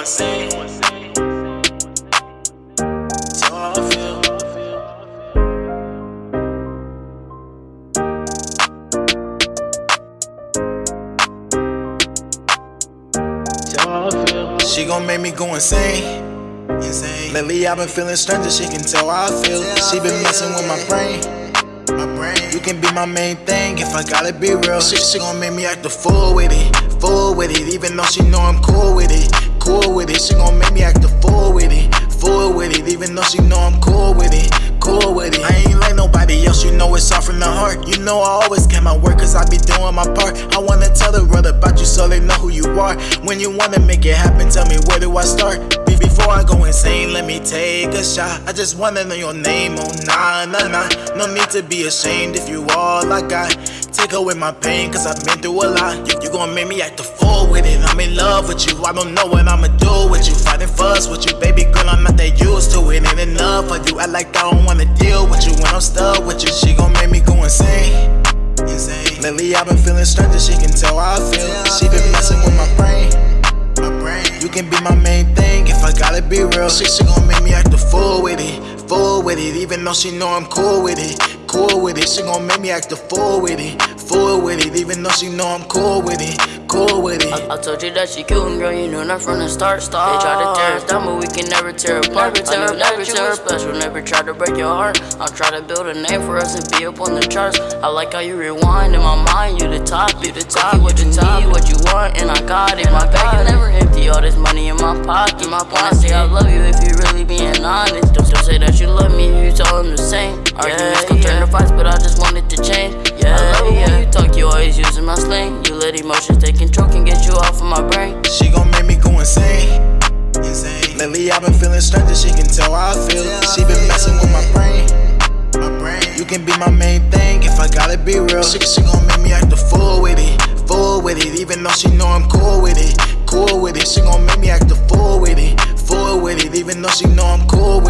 insane. Tell how I feel. I feel. She gon' make me go insane. Insane. Lately I've been feeling stranger, she can tell how I feel. She been messing with my brain. My brain. You can be my main thing if I gotta be real. She, she gon' make me act a fool with it, fool with it. Even though she know I'm cool with it, Even though she know I'm cool with it, cool with it. I ain't like nobody else, you know it's all from the heart. You know I always get my work cause I be doing my part. I wanna tell the world about you so they know who you are. When you wanna make it happen, tell me where do I start? Be- Before I go insane, let me take a shot. I just wanna know your name, oh nah, nah, nah. No need to be ashamed if you all I got. Take away my pain, cause I've been through a lot. You, you gon' make me act a fool with it. I'm in love with you, I don't know what I'ma do with you. Fighting fuss with you, baby girl, I'm not that used to it. Ain't enough for you, I like I don't wanna deal with you when I'm stuck with you. She gon' make me go insane. Insane. Lately I've been feeling stranger, she can tell how I feel. She been messing with my brain. My brain. You can be my main thing if I gotta be real. She, she gon' make me act a fool with it, fool with it. Even though she know I'm cool with it, cool with it. She gon' make me act a fool with it, fool with it. Even though she know I'm cool with it, cool with it. I told you that she cute and girl, you knew that from the start. They try to tear us down, but we can never tear apart. Never tear I knew apart, that you never. were special, never try to break your heart. I'll try to build a name for us and be up on the charts. I like how you rewind in my mind, you the top, you the top. What you need, what you want, and I got it. My bag is never empty, all this money in my pocket. My When I say I love you, if you really being honest, don't, don't say that you love me, if you tell them the same. Arguments gon' turn to fights, but I just want it to change. Yeah, I love it when you talk, you always using my slang. You let emotions take control, can get you off of my brain. She gon' make me go insane. Insane. Lately I've been feeling stranger, she can tell how I feel. She been messing with my brain. My brain. You can be my main thing if I gotta be real. She, she gon' make me act a fool with it, fool with it. Even though she know I'm cool with it, cool with it. She gon' make me act a fool with it, fool with it. Even though she know I'm cool with it,